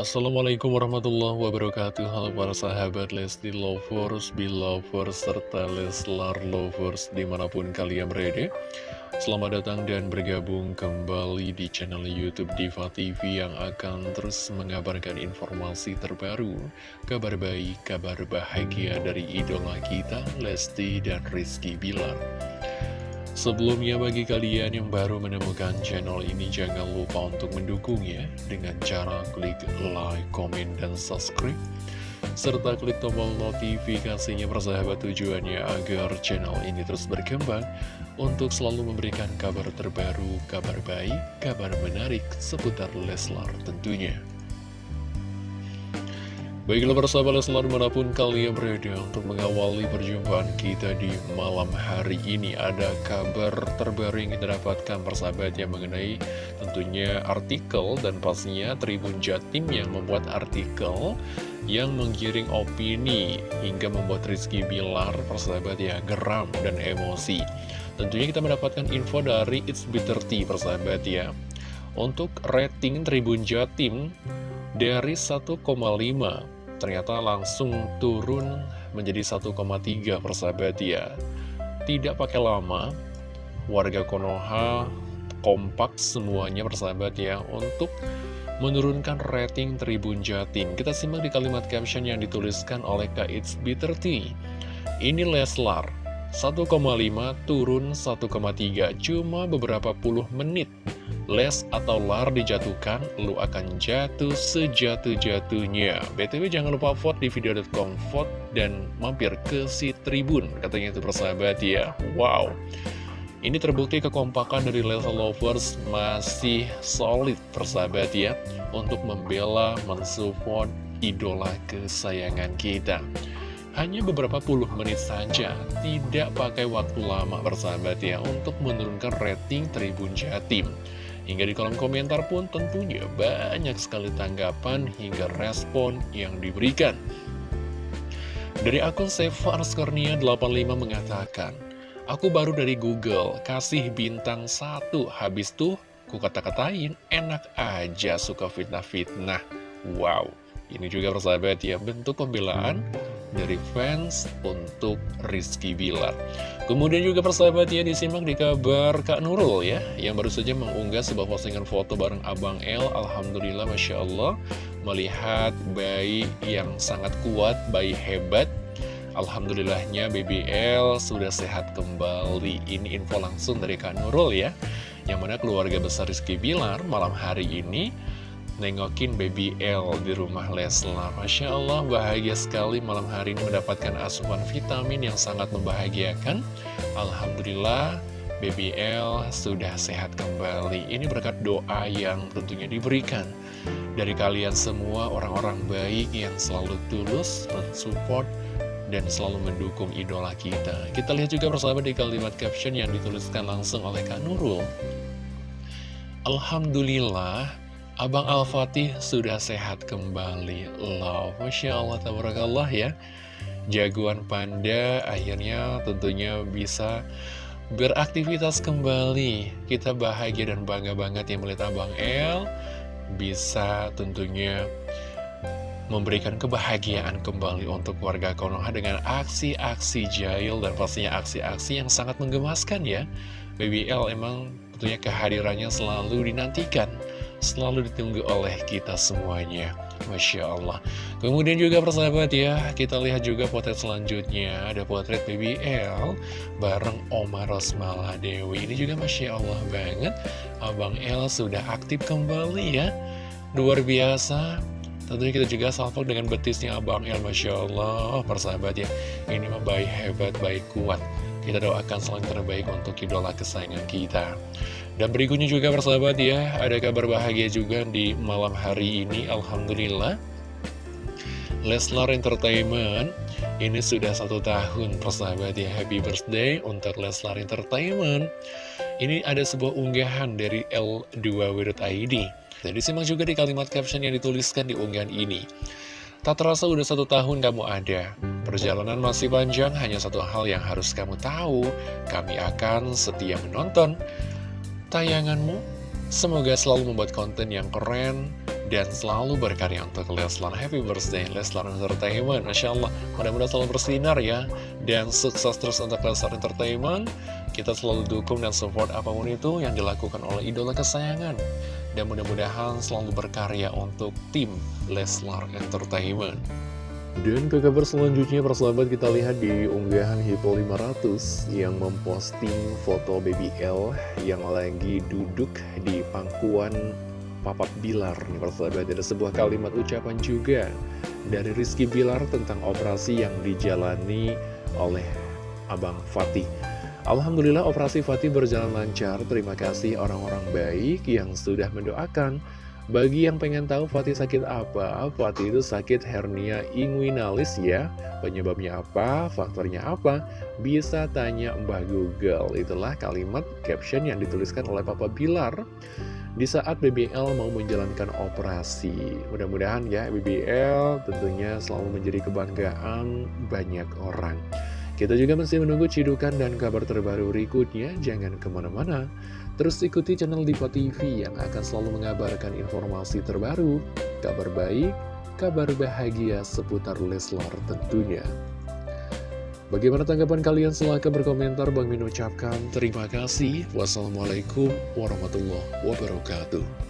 Assalamualaikum warahmatullahi wabarakatuh. Halo para sahabat Lesti Lovers, Belovers, serta Leslar Lovers di mana pun kalian berada. Selamat datang dan bergabung kembali di channel Youtube Diva TV yang akan terus mengabarkan informasi terbaru Kabar baik, kabar bahagia dari idola kita Lesti dan Rizky Bilar Sebelumnya bagi kalian yang baru menemukan channel ini jangan lupa untuk mendukungnya dengan cara klik like, comment, dan subscribe serta klik tombol notifikasinya persahabat tujuannya agar channel ini terus berkembang untuk selalu memberikan kabar terbaru, kabar baik, kabar menarik seputar Leslar tentunya. Baiklah persahabat Leslar mana pun kalian berada untuk mengawali perjumpaan kita di malam hari ini Ada kabar terbaru yang kita dapatkan persahabat yang mengenai tentunya artikel dan pastinya Tribun Jatim yang membuat artikel yang menggiring opini hingga membuat Rizky Bilar persahabat ya geram dan emosi. Tentunya kita mendapatkan info dari It's Bitter Tea persahabat ya. Untuk rating Tribun Jatim dari 1,5 ternyata langsung turun menjadi 1,3 persahabat ya. Tidak pakai lama warga Konoha kompak semuanya persahabat ya untuk menurunkan rating Tribun Jatim. Kita simak di kalimat caption yang dituliskan oleh Kak It's Bitter ini Leslar 1,5 turun 1,3 cuma beberapa puluh menit les atau lar dijatuhkan, lu akan jatuh sejatuh-jatuhnya. BTW jangan lupa vote di video.com vote dan mampir ke si Tribun, katanya itu persahabat ya. Wow. Ini terbukti kekompakan dari Leslar Lovers masih solid persahabat ya Untuk membela, mensupport idola kesayangan kita Hanya beberapa puluh menit saja, tidak pakai waktu lama persahabat ya Untuk menurunkan rating Tribun Jatim Hingga di kolom komentar pun tentunya banyak sekali tanggapan hingga respon yang diberikan. Dari akun Seva 85 mengatakan, Aku baru dari Google, kasih bintang satu, habis tuh ku kata-katain, enak aja suka fitnah-fitnah. Wow, ini juga persahabat ya, bentuk pembelaan dari fans untuk Rizky Bilar. Kemudian juga persahabat ya disimak di kabar Kak Nurul ya, yang baru saja mengunggah sebuah postingan foto bareng Abang L. Alhamdulillah Masya Allah, melihat bayi yang sangat kuat, bayi hebat. Alhamdulillahnya BBL sudah sehat kembali. Ini info langsung dari Kak Nurul ya, yang mana keluarga besar Rizky Bilar malam hari ini nengokin baby L di rumah Leslar. Masya Allah bahagia sekali malam hari ini mendapatkan asupan vitamin yang sangat membahagiakan. Alhamdulillah baby L sudah sehat kembali. Ini berkat doa yang tentunya diberikan Dari kalian semua orang-orang baik yang selalu tulus mensupport dan selalu mendukung idola kita. Kita lihat juga bersama di kalimat caption yang dituliskan langsung oleh Kak Nurul. Alhamdulillah Abang Al-Fatih sudah sehat kembali. Love, Masya Allah, tabarakallah ya. Jagoan Panda akhirnya tentunya bisa beraktivitas kembali. Kita bahagia dan bangga banget yang melihat Abang El Bisa tentunya memberikan kebahagiaan kembali untuk warga Konoha dengan aksi-aksi jahil dan pastinya aksi-aksi yang sangat menggemaskan ya. Baby L emang tentunya kehadirannya selalu dinantikan selalu ditunggu oleh kita semuanya. Masya Allah. Kemudian juga persahabat ya Kita lihat juga potret selanjutnya. Ada potret BBL Bareng Oma Rosmala Dewi. Ini juga Masya Allah banget. Abang El sudah aktif kembali ya. Luar biasa. Tentunya kita juga salvo dengan betisnya Abang El Masya Allah. Persahabat ya Ini mah baik hebat, baik kuat Kita doakan selalu terbaik untuk idola kesayangan kita dan berikutnya juga persahabat ya, ada kabar bahagia juga di malam hari ini, Alhamdulillah. Leslar Entertainment ini sudah satu tahun persahabat ya, happy birthday untuk Leslar Entertainment. Ini ada sebuah unggahan dari L2W.id. Jadi simak juga di kalimat caption yang dituliskan di unggahan ini. Tak terasa udah satu tahun kamu ada Perjalanan masih panjang, hanya satu hal yang harus kamu tahu Kami akan setia menonton tayanganmu. Semoga selalu membuat konten yang keren dan selalu berkarya untuk Leslar. Happy birthday Leslar Entertainment. Masya Allah, mudah-mudahan selalu bersinar ya. Dan sukses terus untuk Leslar Entertainment. Kita selalu dukung dan support apa pun itu yang dilakukan oleh idola kesayangan. Dan mudah-mudahan selalu berkarya untuk tim Leslar Entertainment. Dan ke kabar selanjutnya persahabat kita lihat di unggahan Hippo 500 yang memposting foto Baby L yang lagi duduk di pangkuan Papat Bilar nih persahabat ada sebuah kalimat ucapan juga dari Rizky Bilar tentang operasi yang dijalani oleh Abang Fatih Alhamdulillah operasi Fatih berjalan lancar terima kasih orang-orang baik yang sudah mendoakan bagi yang pengen tahu Fatih sakit apa, Fatih itu sakit hernia inguinalis ya. Penyebabnya apa, faktornya apa, bisa tanya Mbah Google. Itulah kalimat caption yang dituliskan oleh Papa Bilar di saat BBL mau menjalankan operasi. Mudah-mudahan ya BBL tentunya selalu menjadi kebanggaan banyak orang. Kita juga masih menunggu cidukan dan kabar terbaru berikutnya. Jangan ke mana-mana. Terus ikuti channel Diva TV yang akan selalu mengabarkan informasi terbaru, kabar baik, kabar bahagia seputar Leslar tentunya. Bagaimana tanggapan kalian? Silahkan berkomentar. Bang Min ucapkan terima kasih. Wassalamualaikum warahmatullahi wabarakatuh.